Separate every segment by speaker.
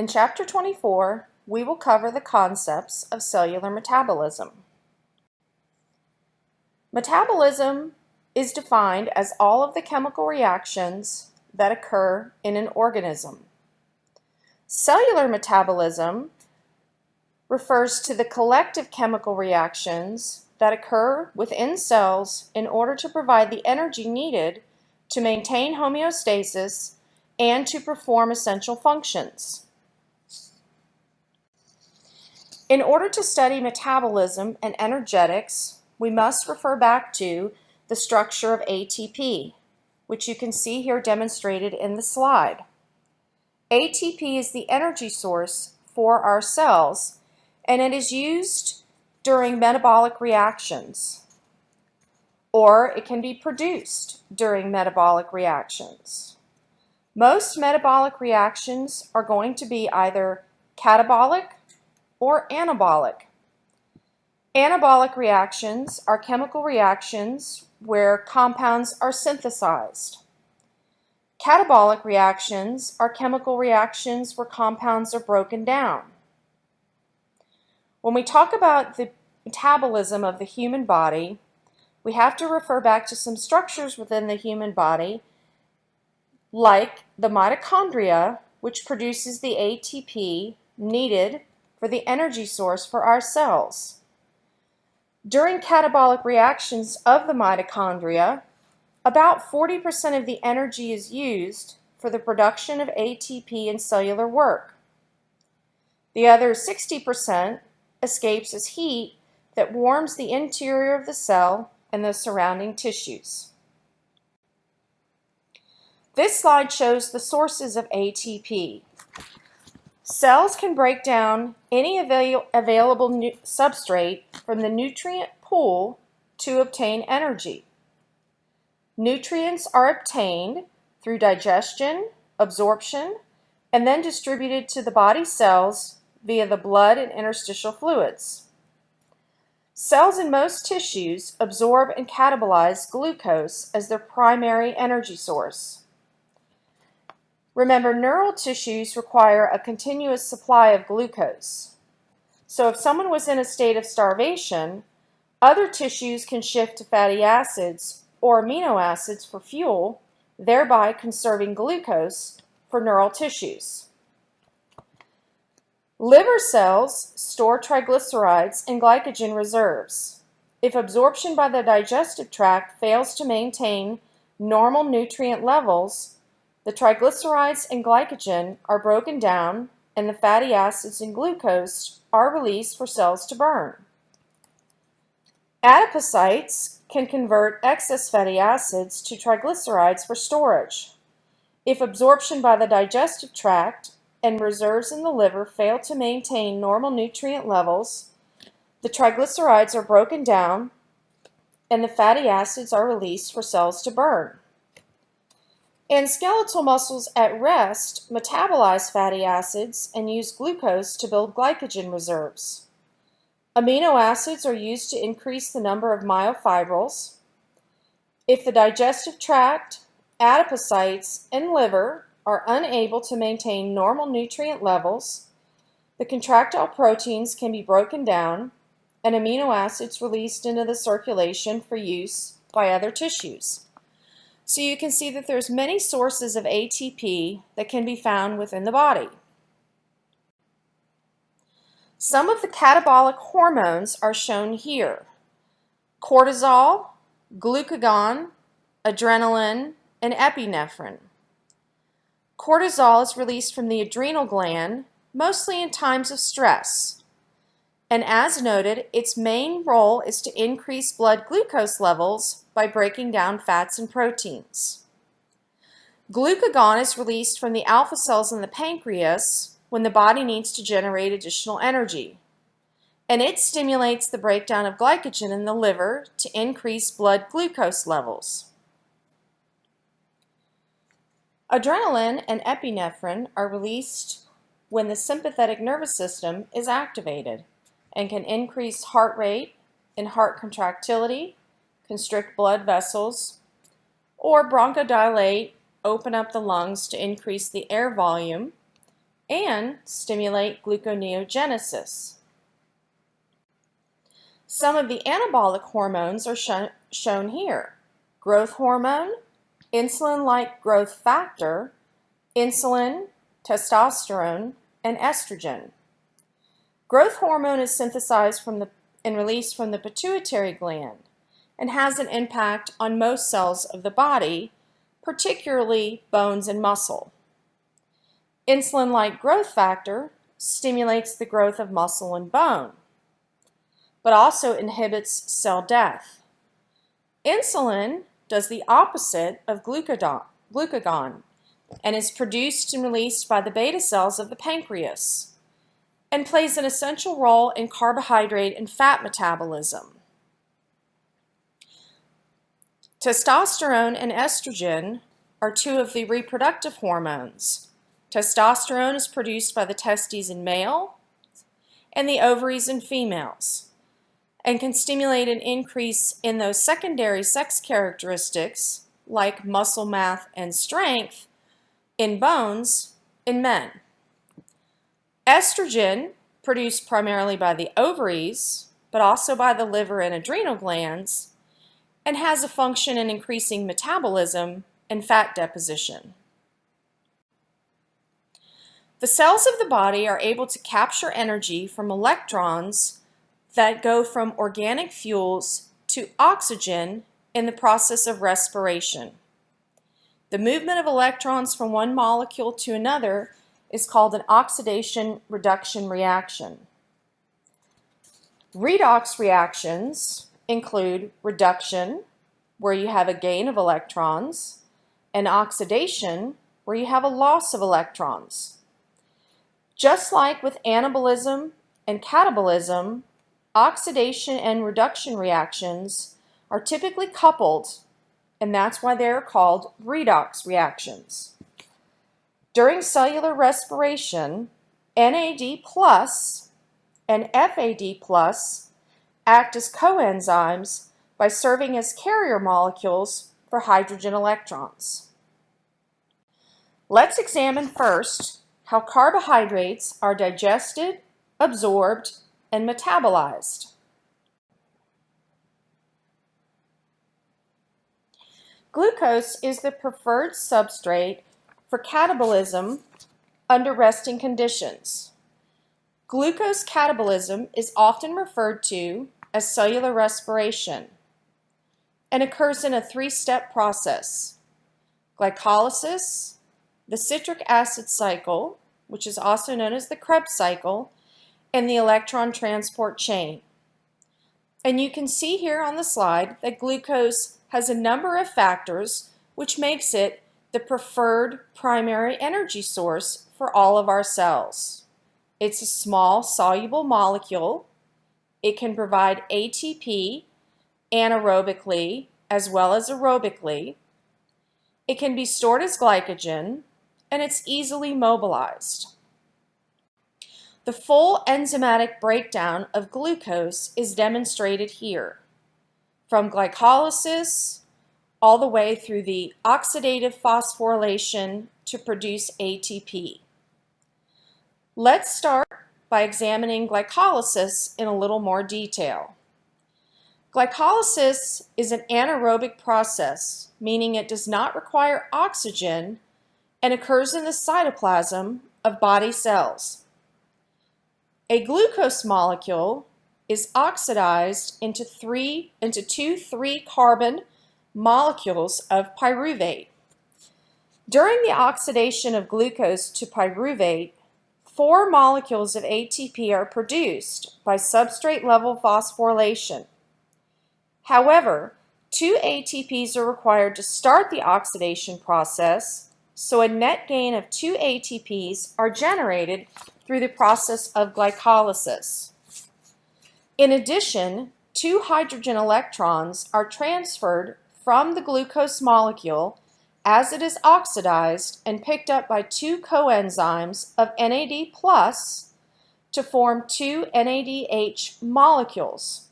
Speaker 1: In Chapter 24, we will cover the concepts of cellular metabolism. Metabolism is defined as all of the chemical reactions that occur in an organism. Cellular metabolism refers to the collective chemical reactions that occur within cells in order to provide the energy needed to maintain homeostasis and to perform essential functions. In order to study metabolism and energetics, we must refer back to the structure of ATP, which you can see here demonstrated in the slide. ATP is the energy source for our cells, and it is used during metabolic reactions, or it can be produced during metabolic reactions. Most metabolic reactions are going to be either catabolic or anabolic. Anabolic reactions are chemical reactions where compounds are synthesized. Catabolic reactions are chemical reactions where compounds are broken down. When we talk about the metabolism of the human body, we have to refer back to some structures within the human body, like the mitochondria, which produces the ATP needed for the energy source for our cells. During catabolic reactions of the mitochondria, about 40% of the energy is used for the production of ATP and cellular work. The other 60% escapes as heat that warms the interior of the cell and the surrounding tissues. This slide shows the sources of ATP. Cells can break down any avail available substrate from the nutrient pool to obtain energy. Nutrients are obtained through digestion, absorption, and then distributed to the body cells via the blood and interstitial fluids. Cells in most tissues absorb and catabolize glucose as their primary energy source. Remember, neural tissues require a continuous supply of glucose. So if someone was in a state of starvation, other tissues can shift to fatty acids or amino acids for fuel, thereby conserving glucose for neural tissues. Liver cells store triglycerides and glycogen reserves. If absorption by the digestive tract fails to maintain normal nutrient levels, the triglycerides and glycogen are broken down and the fatty acids and glucose are released for cells to burn. Adipocytes can convert excess fatty acids to triglycerides for storage. If absorption by the digestive tract and reserves in the liver fail to maintain normal nutrient levels, the triglycerides are broken down and the fatty acids are released for cells to burn. And skeletal muscles at rest metabolize fatty acids and use glucose to build glycogen reserves. Amino acids are used to increase the number of myofibrils. If the digestive tract, adipocytes, and liver are unable to maintain normal nutrient levels, the contractile proteins can be broken down and amino acids released into the circulation for use by other tissues. So you can see that there's many sources of ATP that can be found within the body. Some of the catabolic hormones are shown here. Cortisol, glucagon, adrenaline, and epinephrine. Cortisol is released from the adrenal gland, mostly in times of stress. And as noted, its main role is to increase blood glucose levels by breaking down fats and proteins. Glucagon is released from the alpha cells in the pancreas when the body needs to generate additional energy. And it stimulates the breakdown of glycogen in the liver to increase blood glucose levels. Adrenaline and epinephrine are released when the sympathetic nervous system is activated and can increase heart rate and heart contractility, constrict blood vessels, or bronchodilate, open up the lungs to increase the air volume, and stimulate gluconeogenesis. Some of the anabolic hormones are sh shown here. Growth hormone, insulin-like growth factor, insulin, testosterone, and estrogen. Growth hormone is synthesized from the, and released from the pituitary gland and has an impact on most cells of the body, particularly bones and muscle. Insulin-like growth factor stimulates the growth of muscle and bone, but also inhibits cell death. Insulin does the opposite of glucagon and is produced and released by the beta cells of the pancreas and plays an essential role in carbohydrate and fat metabolism. Testosterone and estrogen are two of the reproductive hormones. Testosterone is produced by the testes in male and the ovaries in females and can stimulate an increase in those secondary sex characteristics like muscle mass and strength in bones in men. Estrogen, produced primarily by the ovaries, but also by the liver and adrenal glands, and has a function in increasing metabolism and fat deposition. The cells of the body are able to capture energy from electrons that go from organic fuels to oxygen in the process of respiration. The movement of electrons from one molecule to another is called an oxidation reduction reaction. Redox reactions include reduction, where you have a gain of electrons, and oxidation, where you have a loss of electrons. Just like with anabolism and catabolism, oxidation and reduction reactions are typically coupled and that's why they are called redox reactions. During cellular respiration, NAD plus and FAD plus act as coenzymes by serving as carrier molecules for hydrogen electrons. Let's examine first how carbohydrates are digested, absorbed, and metabolized. Glucose is the preferred substrate for catabolism under resting conditions. Glucose catabolism is often referred to as cellular respiration and occurs in a three-step process. Glycolysis, the citric acid cycle, which is also known as the Krebs cycle, and the electron transport chain. And you can see here on the slide that glucose has a number of factors which makes it the preferred primary energy source for all of our cells. It's a small soluble molecule. It can provide ATP anaerobically as well as aerobically. It can be stored as glycogen and it's easily mobilized. The full enzymatic breakdown of glucose is demonstrated here from glycolysis all the way through the oxidative phosphorylation to produce ATP. Let's start by examining glycolysis in a little more detail. Glycolysis is an anaerobic process, meaning it does not require oxygen and occurs in the cytoplasm of body cells. A glucose molecule is oxidized into three into two three carbon molecules of pyruvate. During the oxidation of glucose to pyruvate, four molecules of ATP are produced by substrate level phosphorylation. However, two ATPs are required to start the oxidation process, so a net gain of two ATPs are generated through the process of glycolysis. In addition, two hydrogen electrons are transferred from the glucose molecule as it is oxidized and picked up by two coenzymes of NAD plus to form two NADH molecules.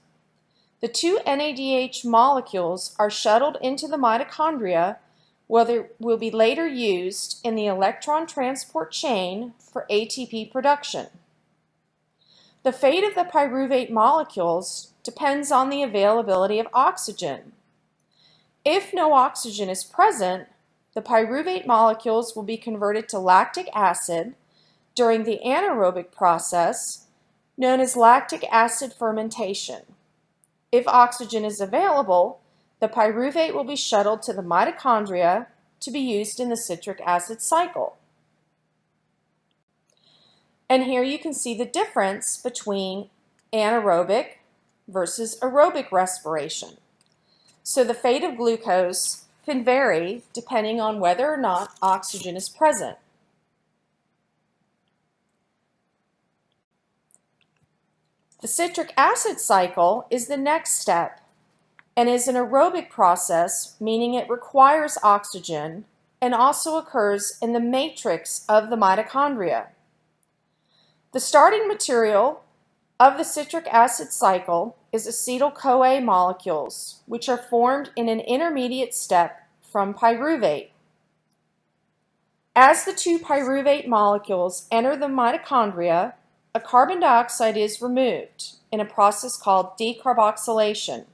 Speaker 1: The two NADH molecules are shuttled into the mitochondria where they will be later used in the electron transport chain for ATP production. The fate of the pyruvate molecules depends on the availability of oxygen. If no oxygen is present, the pyruvate molecules will be converted to lactic acid during the anaerobic process known as lactic acid fermentation. If oxygen is available, the pyruvate will be shuttled to the mitochondria to be used in the citric acid cycle. And here you can see the difference between anaerobic versus aerobic respiration. So the fate of glucose can vary depending on whether or not oxygen is present. The citric acid cycle is the next step and is an aerobic process, meaning it requires oxygen and also occurs in the matrix of the mitochondria. The starting material of the citric acid cycle is acetyl-CoA molecules, which are formed in an intermediate step from pyruvate. As the two pyruvate molecules enter the mitochondria, a carbon dioxide is removed in a process called decarboxylation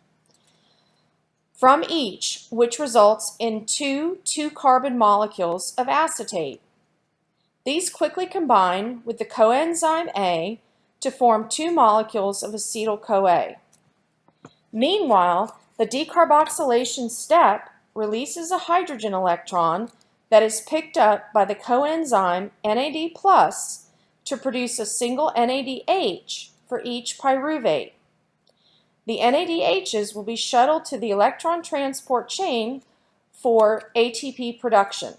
Speaker 1: from each, which results in two 2-carbon molecules of acetate. These quickly combine with the coenzyme A to form two molecules of acetyl-CoA. Meanwhile, the decarboxylation step releases a hydrogen electron that is picked up by the coenzyme NAD+, to produce a single NADH for each pyruvate. The NADHs will be shuttled to the electron transport chain for ATP production.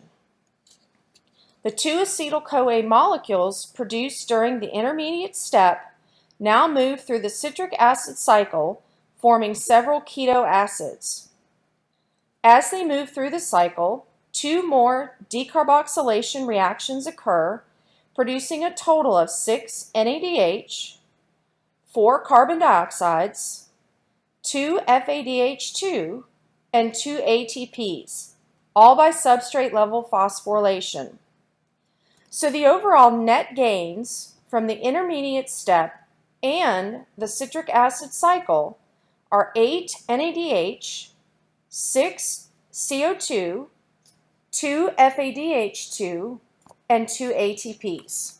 Speaker 1: The two acetyl-CoA molecules produced during the intermediate step now move through the citric acid cycle, forming several keto acids. As they move through the cycle, two more decarboxylation reactions occur producing a total of 6 NADH, 4 carbon dioxides, 2 FADH2, and 2 ATPs, all by substrate level phosphorylation. So the overall net gains from the intermediate step and the citric acid cycle are 8 NADH, 6 CO2, 2 FADH2, and two ATPs.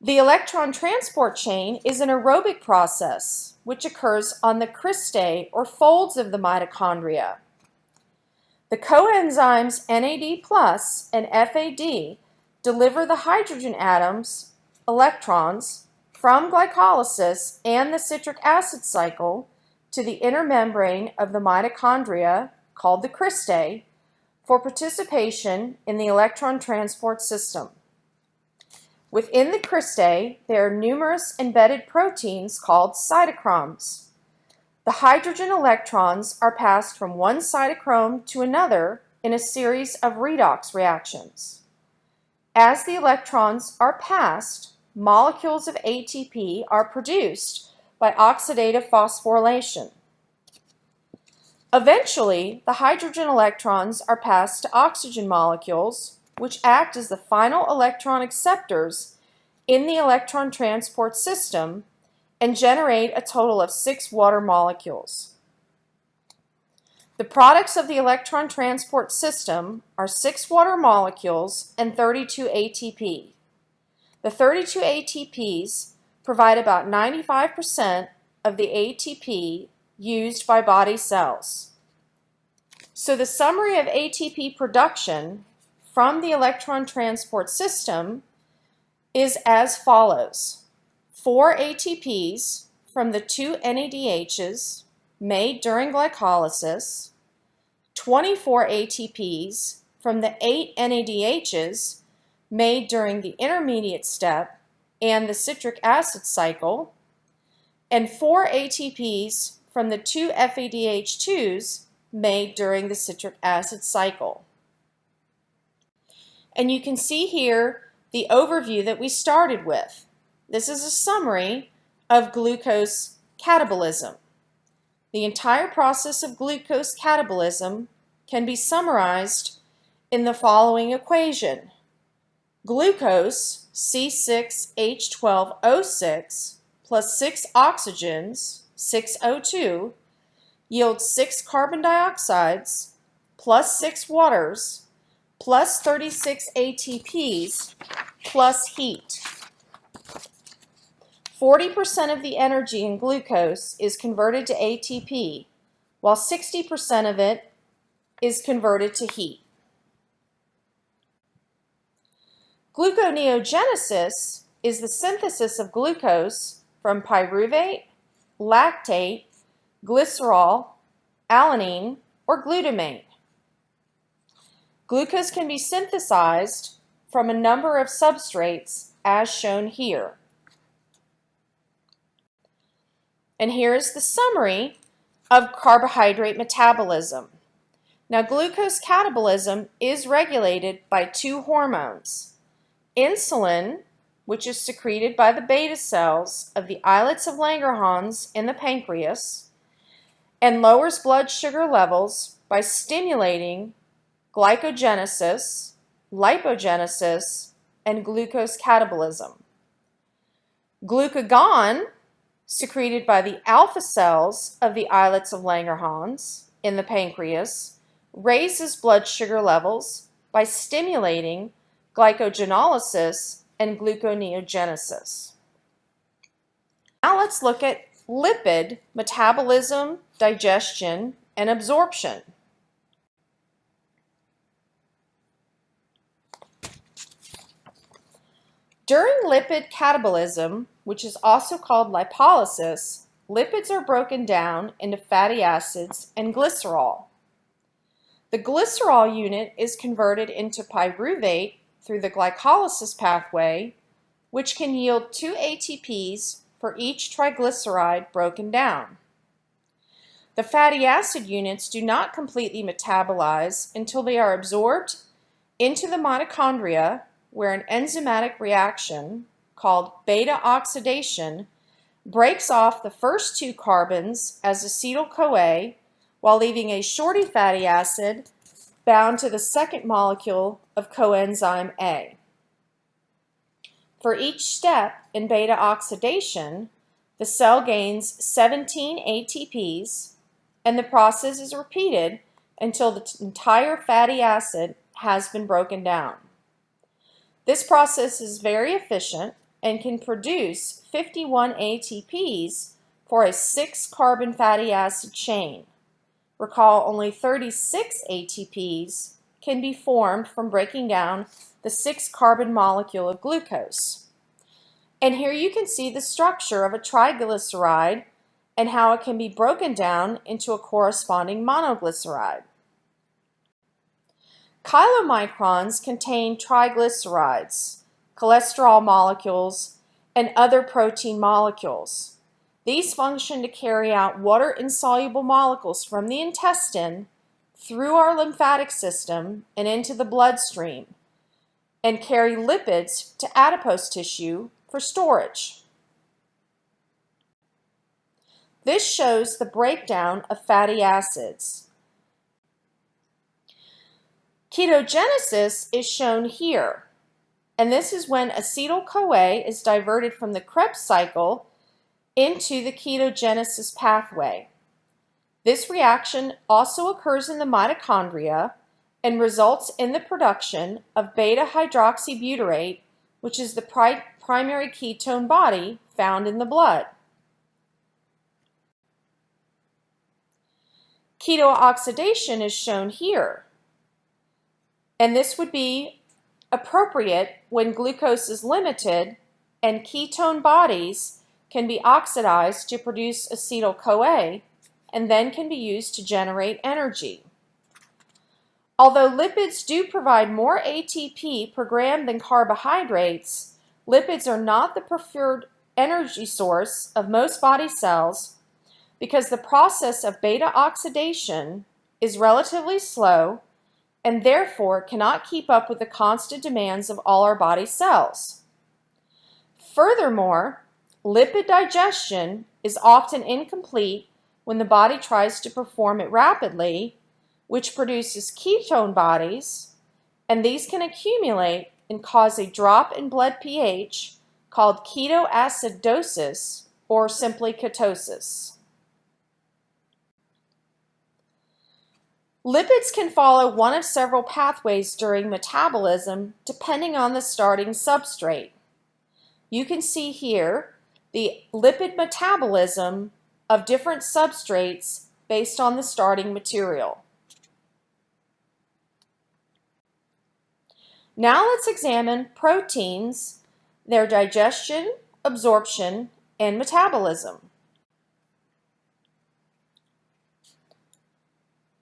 Speaker 1: The electron transport chain is an aerobic process which occurs on the cristae or folds of the mitochondria. The coenzymes NAD plus and FAD deliver the hydrogen atoms, electrons, from glycolysis and the citric acid cycle to the inner membrane of the mitochondria called the cristae for participation in the electron transport system. Within the cristae, there are numerous embedded proteins called cytochromes. The hydrogen electrons are passed from one cytochrome to another in a series of redox reactions. As the electrons are passed, molecules of ATP are produced by oxidative phosphorylation. Eventually, the hydrogen electrons are passed to oxygen molecules, which act as the final electron acceptors in the electron transport system and generate a total of six water molecules. The products of the electron transport system are six water molecules and 32 ATP. The 32 ATPs provide about 95% of the ATP used by body cells. So the summary of ATP production from the electron transport system is as follows. 4 ATPs from the two NADHs made during glycolysis, 24 ATPs from the 8 NADHs made during the intermediate step and the citric acid cycle, and 4 ATPs from the two FADH2s made during the citric acid cycle. And you can see here the overview that we started with. This is a summary of glucose catabolism. the entire process of glucose catabolism can be summarized in the following equation. Glucose, C6H12O6, plus 6 oxygens, 6O2, yields 6 carbon dioxides, plus 6 waters, plus 36 ATPs, plus heat. 40% of the energy in glucose is converted to ATP, while 60% of it is converted to heat. Gluconeogenesis is the synthesis of glucose from pyruvate, lactate, glycerol, alanine, or glutamate. Glucose can be synthesized from a number of substrates as shown here. And here is the summary of carbohydrate metabolism. Now glucose catabolism is regulated by two hormones. Insulin, which is secreted by the beta cells of the islets of Langerhans in the pancreas, and lowers blood sugar levels by stimulating glycogenesis, lipogenesis, and glucose catabolism. Glucagon secreted by the alpha cells of the islets of Langerhans in the pancreas, raises blood sugar levels by stimulating glycogenolysis and gluconeogenesis. Now let's look at lipid metabolism, digestion, and absorption. During lipid catabolism, which is also called lipolysis, lipids are broken down into fatty acids and glycerol. The glycerol unit is converted into pyruvate through the glycolysis pathway, which can yield 2 ATPs for each triglyceride broken down. The fatty acid units do not completely metabolize until they are absorbed into the mitochondria where an enzymatic reaction called beta oxidation breaks off the first two carbons as acetyl-CoA while leaving a shorty fatty acid bound to the second molecule of coenzyme A. For each step in beta oxidation, the cell gains 17 ATPs and the process is repeated until the entire fatty acid has been broken down. This process is very efficient and can produce 51 ATPs for a 6-carbon fatty acid chain. Recall only 36 ATPs can be formed from breaking down the 6-carbon molecule of glucose. And here you can see the structure of a triglyceride and how it can be broken down into a corresponding monoglyceride. Chylomicrons contain triglycerides, cholesterol molecules, and other protein molecules. These function to carry out water-insoluble molecules from the intestine through our lymphatic system and into the bloodstream and carry lipids to adipose tissue for storage. This shows the breakdown of fatty acids. Ketogenesis is shown here. And this is when acetyl-CoA is diverted from the Krebs cycle into the ketogenesis pathway. This reaction also occurs in the mitochondria and results in the production of beta-hydroxybutyrate, which is the pri primary ketone body found in the blood. Ketooxidation is shown here. And this would be appropriate when glucose is limited and ketone bodies can be oxidized to produce acetyl-CoA and then can be used to generate energy. Although lipids do provide more ATP per gram than carbohydrates, lipids are not the preferred energy source of most body cells because the process of beta oxidation is relatively slow and therefore cannot keep up with the constant demands of all our body cells. Furthermore, lipid digestion is often incomplete when the body tries to perform it rapidly, which produces ketone bodies, and these can accumulate and cause a drop in blood pH called ketoacidosis or simply ketosis. Lipids can follow one of several pathways during metabolism depending on the starting substrate. You can see here the lipid metabolism of different substrates based on the starting material. Now let's examine proteins, their digestion, absorption, and metabolism.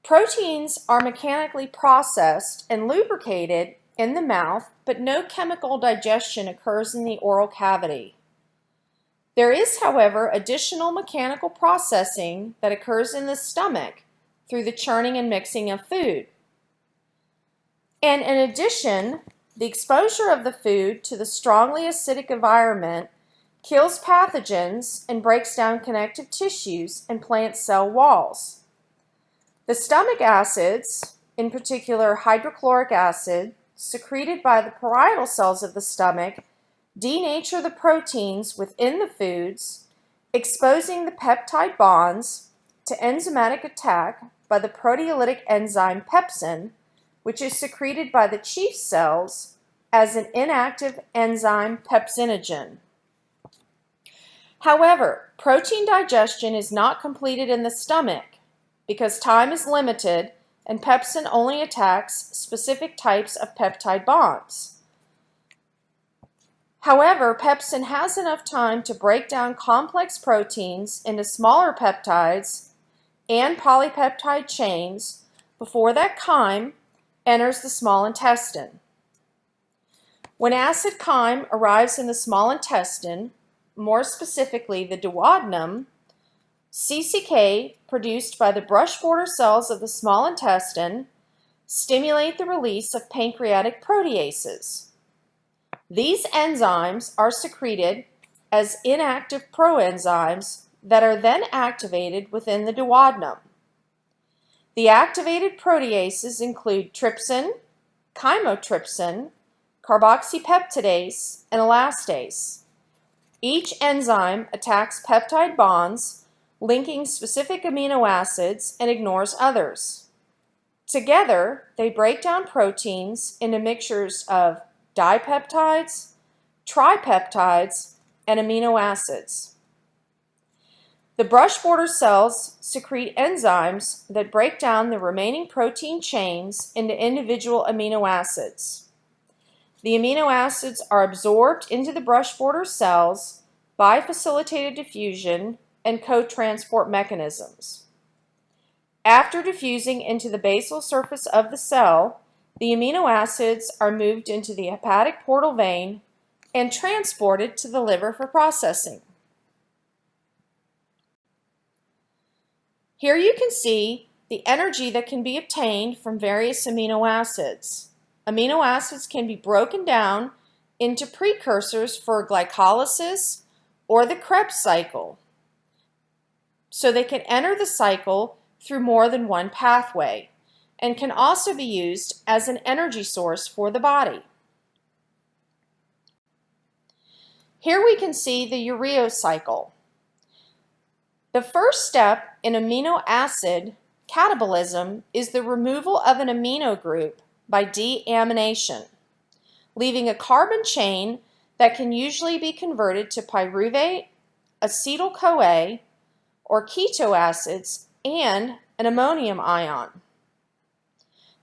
Speaker 1: Proteins are mechanically processed and lubricated in the mouth, but no chemical digestion occurs in the oral cavity. There is, however, additional mechanical processing that occurs in the stomach through the churning and mixing of food. And in addition, the exposure of the food to the strongly acidic environment kills pathogens and breaks down connective tissues and plant cell walls. The stomach acids, in particular hydrochloric acid, secreted by the parietal cells of the stomach, denature the proteins within the foods, exposing the peptide bonds to enzymatic attack by the proteolytic enzyme pepsin, which is secreted by the chief cells as an inactive enzyme pepsinogen. However, protein digestion is not completed in the stomach because time is limited and pepsin only attacks specific types of peptide bonds. However, pepsin has enough time to break down complex proteins into smaller peptides and polypeptide chains before that chyme enters the small intestine. When acid chyme arrives in the small intestine, more specifically the duodenum, CCK, produced by the brush border cells of the small intestine, stimulate the release of pancreatic proteases. These enzymes are secreted as inactive proenzymes that are then activated within the duodenum. The activated proteases include trypsin, chymotrypsin, carboxypeptidase, and elastase. Each enzyme attacks peptide bonds linking specific amino acids and ignores others. Together, they break down proteins into mixtures of dipeptides, tripeptides, and amino acids. The brush border cells secrete enzymes that break down the remaining protein chains into individual amino acids. The amino acids are absorbed into the brush border cells by facilitated diffusion and co-transport mechanisms. After diffusing into the basal surface of the cell, the amino acids are moved into the hepatic portal vein and transported to the liver for processing. Here you can see the energy that can be obtained from various amino acids. Amino acids can be broken down into precursors for glycolysis or the Krebs cycle so they can enter the cycle through more than one pathway and can also be used as an energy source for the body. Here we can see the urea cycle. The first step in amino acid catabolism is the removal of an amino group by deamination, leaving a carbon chain that can usually be converted to pyruvate, acetyl-CoA, or keto acids, and an ammonium ion.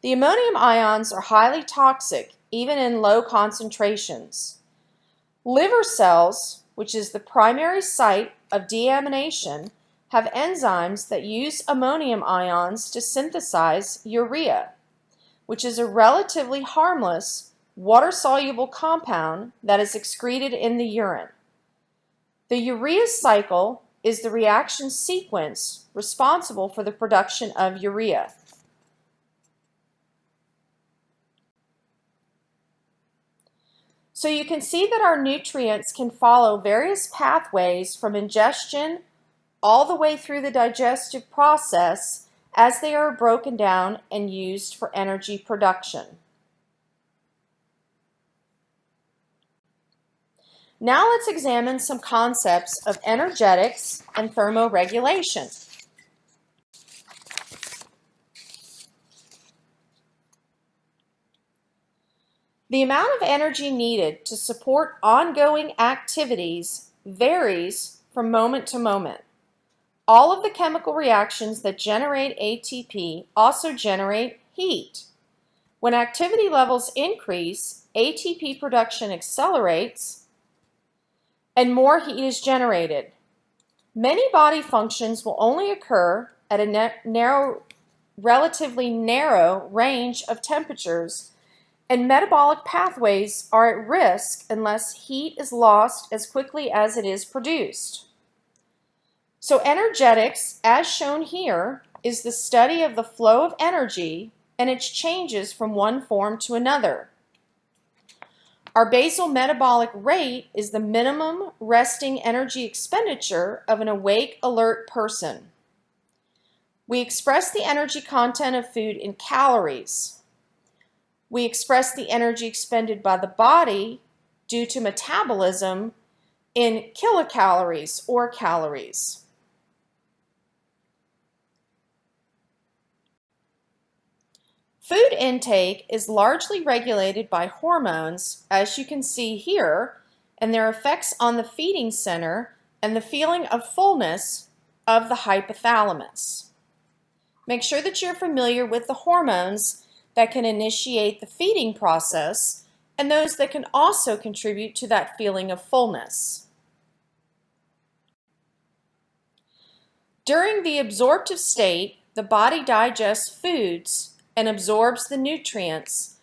Speaker 1: The ammonium ions are highly toxic, even in low concentrations. Liver cells, which is the primary site of deamination, have enzymes that use ammonium ions to synthesize urea, which is a relatively harmless water-soluble compound that is excreted in the urine. The urea cycle is the reaction sequence responsible for the production of urea. So you can see that our nutrients can follow various pathways from ingestion all the way through the digestive process as they are broken down and used for energy production. Now let's examine some concepts of energetics and thermoregulation. The amount of energy needed to support ongoing activities varies from moment to moment. All of the chemical reactions that generate ATP also generate heat. When activity levels increase, ATP production accelerates and more heat is generated. Many body functions will only occur at a narrow, relatively narrow range of temperatures and metabolic pathways are at risk unless heat is lost as quickly as it is produced. So energetics, as shown here, is the study of the flow of energy and its changes from one form to another. Our basal metabolic rate is the minimum resting energy expenditure of an awake, alert person. We express the energy content of food in calories. We express the energy expended by the body due to metabolism in kilocalories or calories. Food intake is largely regulated by hormones, as you can see here, and their effects on the feeding center and the feeling of fullness of the hypothalamus. Make sure that you're familiar with the hormones that can initiate the feeding process and those that can also contribute to that feeling of fullness. During the absorptive state, the body digests foods and absorbs the nutrients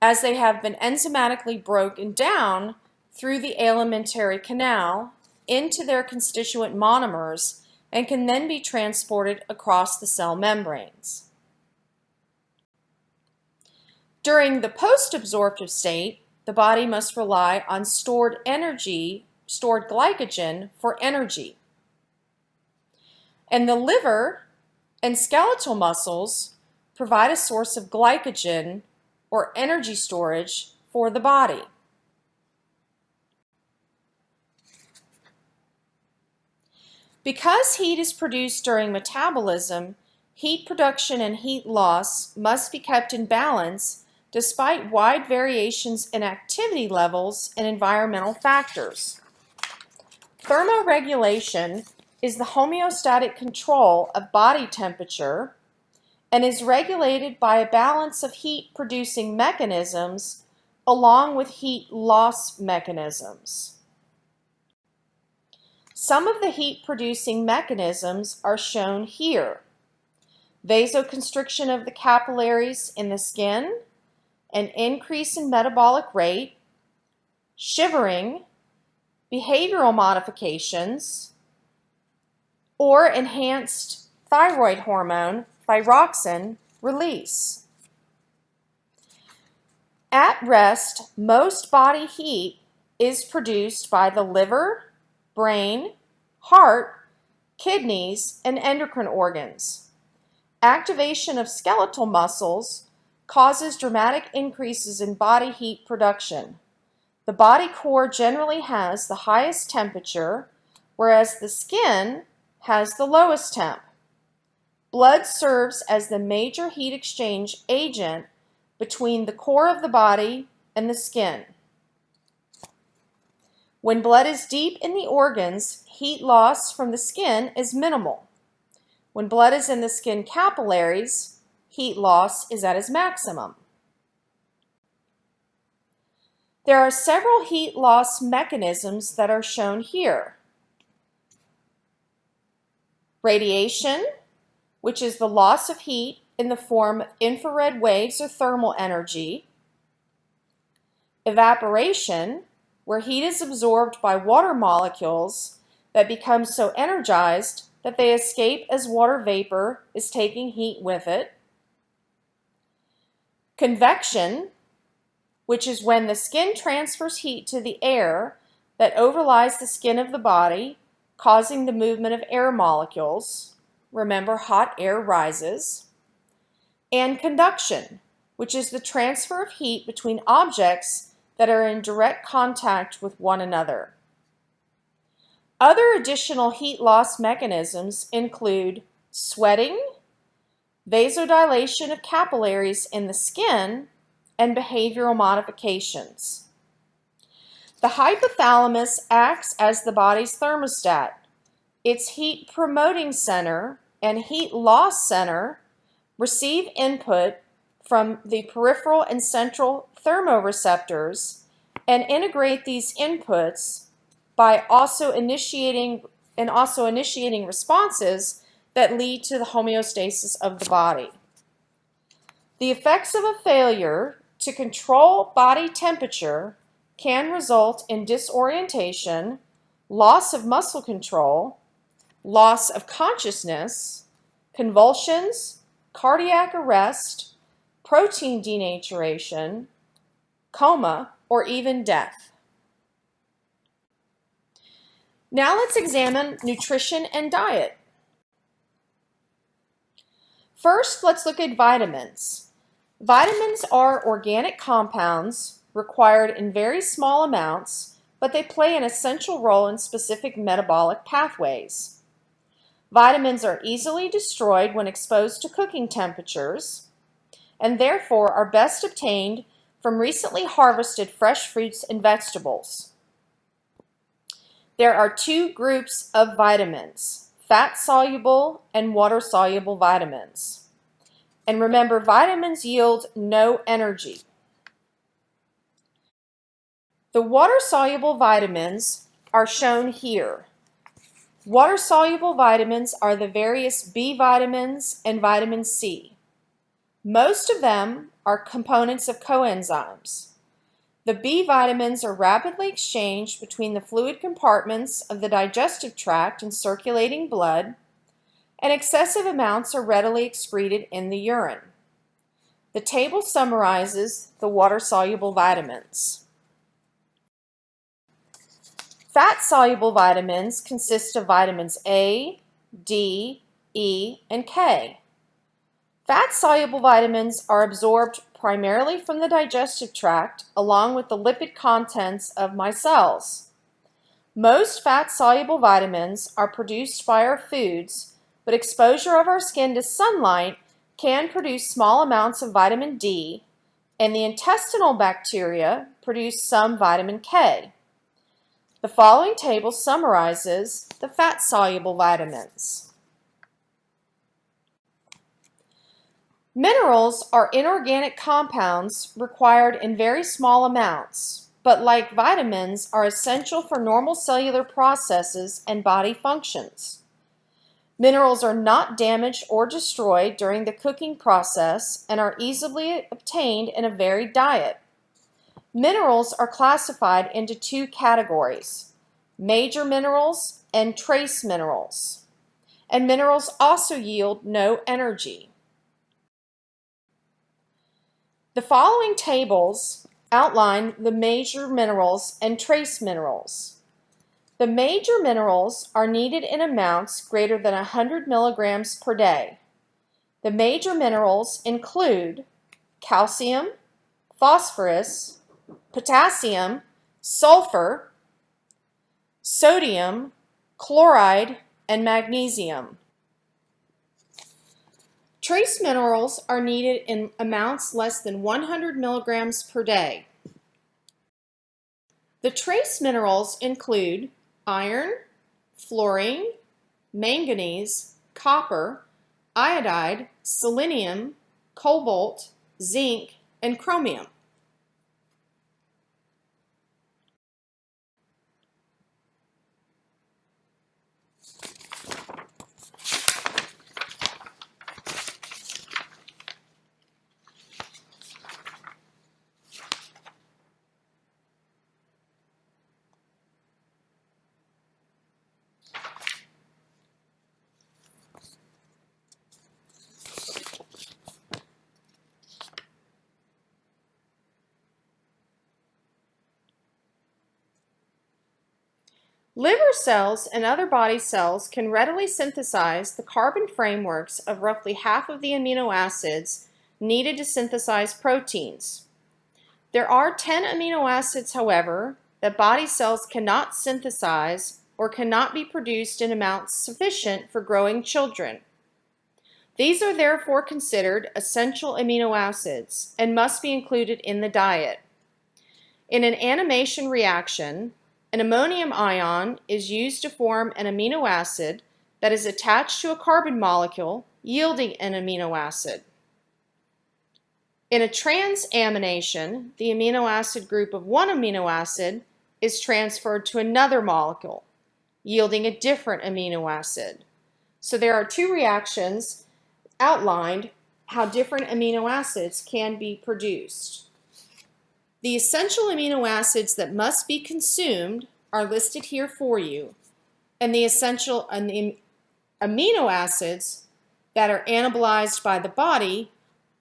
Speaker 1: as they have been enzymatically broken down through the alimentary canal into their constituent monomers and can then be transported across the cell membranes. During the post-absorptive state, the body must rely on stored energy, stored glycogen for energy. And the liver and skeletal muscles provide a source of glycogen or energy storage for the body. Because heat is produced during metabolism, heat production and heat loss must be kept in balance despite wide variations in activity levels and environmental factors. Thermoregulation is the homeostatic control of body temperature and is regulated by a balance of heat-producing mechanisms along with heat loss mechanisms. Some of the heat-producing mechanisms are shown here. Vasoconstriction of the capillaries in the skin, an increase in metabolic rate, shivering, behavioral modifications, or enhanced thyroid hormone thyroxine release. At rest, most body heat is produced by the liver, brain, heart, kidneys, and endocrine organs. Activation of skeletal muscles causes dramatic increases in body heat production. The body core generally has the highest temperature, whereas the skin has the lowest temp. Blood serves as the major heat exchange agent between the core of the body and the skin. When blood is deep in the organs, heat loss from the skin is minimal. When blood is in the skin capillaries, heat loss is at its maximum. There are several heat loss mechanisms that are shown here. Radiation, which is the loss of heat in the form of infrared waves or thermal energy, evaporation, where heat is absorbed by water molecules that become so energized that they escape as water vapor is taking heat with it, convection, which is when the skin transfers heat to the air that overlies the skin of the body, causing the movement of air molecules. Remember, hot air rises. And conduction, which is the transfer of heat between objects that are in direct contact with one another. Other additional heat loss mechanisms include sweating, vasodilation of capillaries in the skin, and behavioral modifications. The hypothalamus acts as the body's thermostat. Its heat promoting center and heat loss center receive input from the peripheral and central thermoreceptors and integrate these inputs by also initiating and also initiating responses that lead to the homeostasis of the body. The effects of a failure to control body temperature can result in disorientation, loss of muscle control, loss of consciousness, convulsions, cardiac arrest, protein denaturation, coma, or even death. Now let's examine nutrition and diet. First, let's look at vitamins. Vitamins are organic compounds required in very small amounts, but they play an essential role in specific metabolic pathways. Vitamins are easily destroyed when exposed to cooking temperatures and therefore are best obtained from recently harvested fresh fruits and vegetables. There are two groups of vitamins, fat-soluble and water-soluble vitamins. And remember, vitamins yield no energy. The water-soluble vitamins are shown here. Water-soluble vitamins are the various B vitamins and vitamin C. Most of them are components of coenzymes. The B vitamins are rapidly exchanged between the fluid compartments of the digestive tract and circulating blood, and excessive amounts are readily excreted in the urine. The table summarizes the water-soluble vitamins. Fat-soluble vitamins consist of vitamins A, D, E, and K. Fat-soluble vitamins are absorbed primarily from the digestive tract along with the lipid contents of micelles. Most fat-soluble vitamins are produced by our foods, but exposure of our skin to sunlight can produce small amounts of vitamin D, and the intestinal bacteria produce some vitamin K. The following table summarizes the fat-soluble vitamins. Minerals are inorganic compounds required in very small amounts, but like vitamins are essential for normal cellular processes and body functions. Minerals are not damaged or destroyed during the cooking process and are easily obtained in a varied diet. Minerals are classified into two categories, major minerals and trace minerals. And minerals also yield no energy. The following tables outline the major minerals and trace minerals. The major minerals are needed in amounts greater than 100 milligrams per day. The major minerals include calcium, phosphorus, potassium, sulfur, sodium, chloride, and magnesium. Trace minerals are needed in amounts less than 100 milligrams per day. The trace minerals include iron, fluorine, manganese, copper, iodide, selenium, cobalt, zinc, and chromium. Liver cells and other body cells can readily synthesize the carbon frameworks of roughly half of the amino acids needed to synthesize proteins. There are 10 amino acids, however, that body cells cannot synthesize or cannot be produced in amounts sufficient for growing children. These are therefore considered essential amino acids and must be included in the diet. In an amination reaction, an ammonium ion is used to form an amino acid that is attached to a carbon molecule, yielding an amino acid. In a transamination, the amino acid group of one amino acid is transferred to another molecule, yielding a different amino acid. So there are two reactions outlined how different amino acids can be produced. The essential amino acids that must be consumed are listed here for you, and the essential amino acids that are anabolized by the body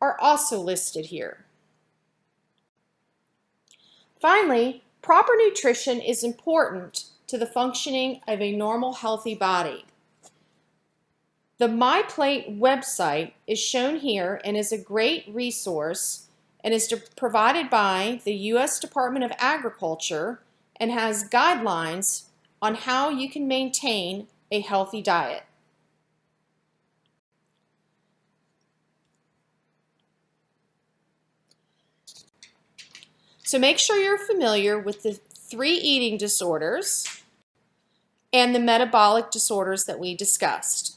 Speaker 1: are also listed here. Finally, proper nutrition is important to the functioning of a normal healthy body. The MyPlate website is shown here and is a great resource and is provided by the U.S. Department of Agriculture and has guidelines on how you can maintain a healthy diet. So make sure you're familiar with the three eating disorders and the metabolic disorders that we discussed.